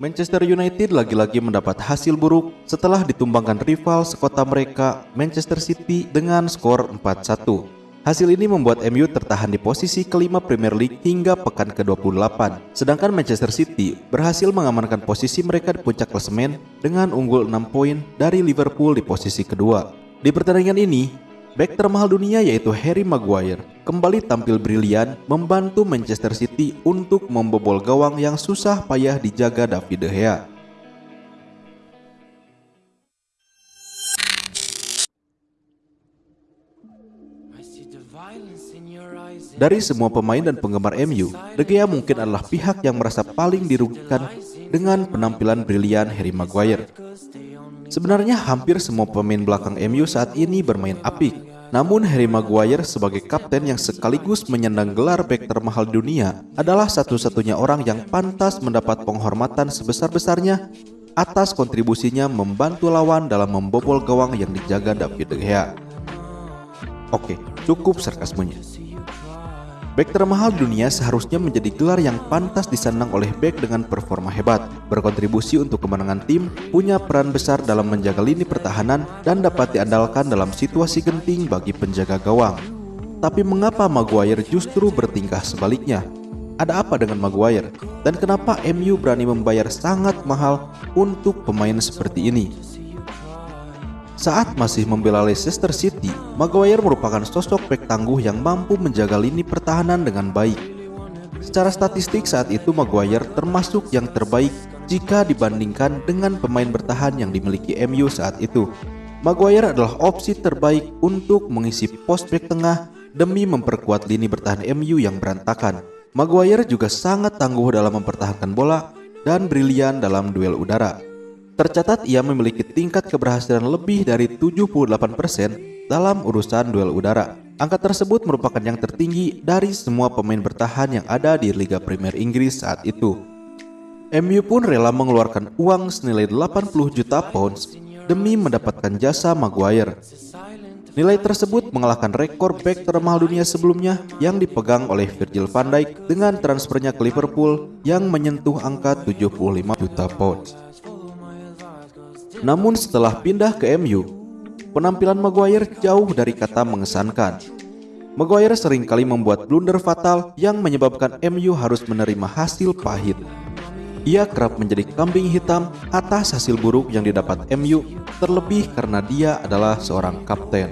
Manchester United lagi-lagi mendapat hasil buruk setelah ditumbangkan rival sekota mereka, Manchester City, dengan skor 4-1. Hasil ini membuat MU tertahan di posisi kelima Premier League hingga pekan ke-28. Sedangkan Manchester City berhasil mengamankan posisi mereka di puncak klasemen dengan unggul 6 poin dari Liverpool di posisi kedua. Di pertandingan ini, Back termahal dunia yaitu Harry Maguire kembali tampil brilian membantu Manchester City untuk membobol gawang yang susah payah dijaga David De Gea. Dari semua pemain dan penggemar MU, De Gea mungkin adalah pihak yang merasa paling dirugikan dengan penampilan brilian Harry Maguire. Sebenarnya hampir semua pemain belakang MU saat ini bermain apik. Namun Harry Maguire sebagai kapten yang sekaligus menyandang gelar bek termahal dunia adalah satu-satunya orang yang pantas mendapat penghormatan sebesar-besarnya atas kontribusinya membantu lawan dalam membobol gawang yang dijaga David De Gea. Oke, cukup sarkasmenya. Back termahal dunia seharusnya menjadi gelar yang pantas disandang oleh back dengan performa hebat, berkontribusi untuk kemenangan tim, punya peran besar dalam menjaga lini pertahanan, dan dapat diandalkan dalam situasi genting bagi penjaga gawang. Tapi mengapa Maguire justru bertingkah sebaliknya? Ada apa dengan Maguire? Dan kenapa MU berani membayar sangat mahal untuk pemain seperti ini? Saat masih membela Leicester City, Maguire merupakan sosok bek tangguh yang mampu menjaga lini pertahanan dengan baik. Secara statistik saat itu Maguire termasuk yang terbaik jika dibandingkan dengan pemain bertahan yang dimiliki MU saat itu. Maguire adalah opsi terbaik untuk mengisi pos bek tengah demi memperkuat lini bertahan MU yang berantakan. Maguire juga sangat tangguh dalam mempertahankan bola dan brilian dalam duel udara. Tercatat ia memiliki tingkat keberhasilan lebih dari 78% dalam urusan duel udara. Angka tersebut merupakan yang tertinggi dari semua pemain bertahan yang ada di Liga Premier Inggris saat itu. MU pun rela mengeluarkan uang senilai 80 juta pounds demi mendapatkan jasa Maguire. Nilai tersebut mengalahkan rekor back termahal dunia sebelumnya yang dipegang oleh Virgil van Dijk dengan transfernya ke Liverpool yang menyentuh angka 75 juta pounds. Namun setelah pindah ke MU, penampilan Maguire jauh dari kata mengesankan. Maguire sering kali membuat blunder fatal yang menyebabkan MU harus menerima hasil pahit. Ia kerap menjadi kambing hitam atas hasil buruk yang didapat MU, terlebih karena dia adalah seorang kapten.